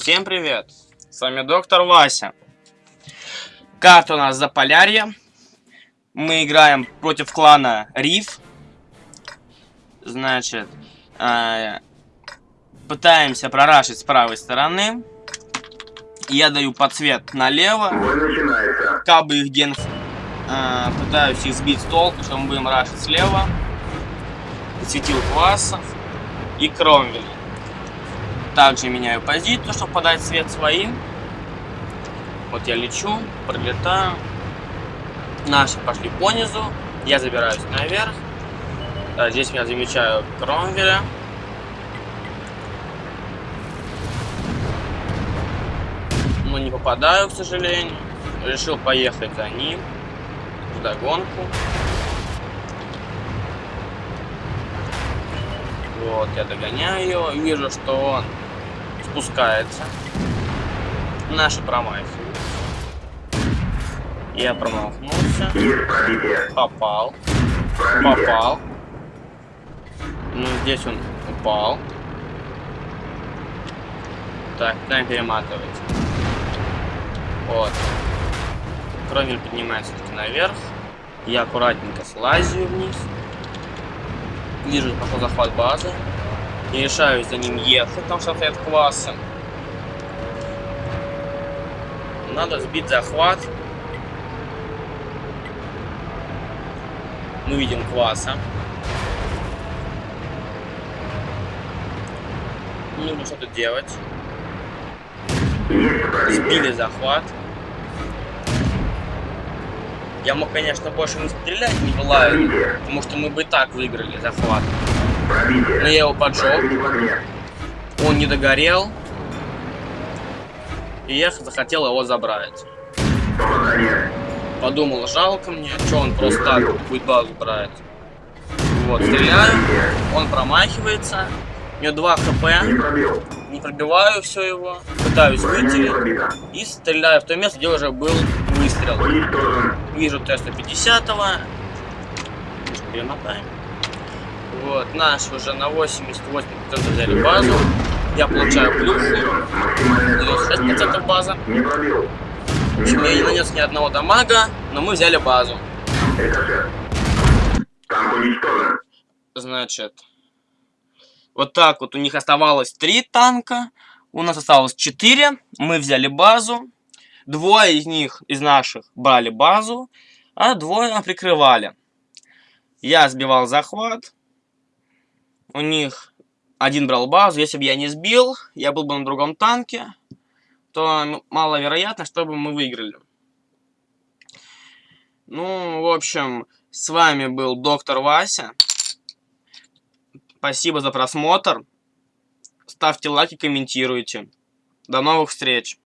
Всем привет! С вами доктор Вася. Карта у нас Заполярье. Мы играем против клана Риф. Значит, э, пытаемся прорашить с правой стороны. Я даю подсвет налево. Кабы их ген... Э, пытаюсь их сбить с толку, что мы будем рашить слева. Светил классов и Кромвель. Также меняю позицию, чтобы подать свет своим. Вот я лечу, пролетаю. Наши пошли по низу. Я забираюсь наверх. Здесь я замечаю Кромвеля. Но не попадаю, к сожалению. Решил поехать за ним. В догонку. Вот, я догоняю. Вижу, что он спускается. Наши промахиваются. Я промахнулся. Попал. Попал. Ну, здесь он упал. Так, дай перематывать. Вот. Кромель поднимается наверх. Я аккуратненько слазю вниз. Вижу, пошел захват базы. Не решаюсь за ним ехать, потому что стоят классы. Надо сбить захват. Мы видим класса. Нужно что-то делать. Сбили захват. Я мог, конечно, больше не стрелять не желаю, потому что мы бы и так выиграли захват. Но я его поджег. Он не догорел. И я захотел его забрать. Подумал, жалко мне, что он просто так будет базу брать. Вот, стреляю, он промахивается. У него 2 хп. Не пробиваю все его. Пытаюсь выйти. И стреляю в то место, где уже был выстрел. Вижу Т-150. Перемотаем. Вот, наш уже на 88% взяли базу. Я получаю плюс. 96% база. В общем, я не нанес ни одного дамага, но мы взяли базу. Значит, вот так вот у них оставалось три танка. У нас осталось 4. Мы взяли базу. Двое из них, из наших, брали базу, а двое прикрывали. Я сбивал захват. У них один брал базу. Если бы я не сбил, я был бы на другом танке, то маловероятно, чтобы мы выиграли. Ну, в общем, с вами был доктор Вася. Спасибо за просмотр. Ставьте лайки, комментируйте. До новых встреч.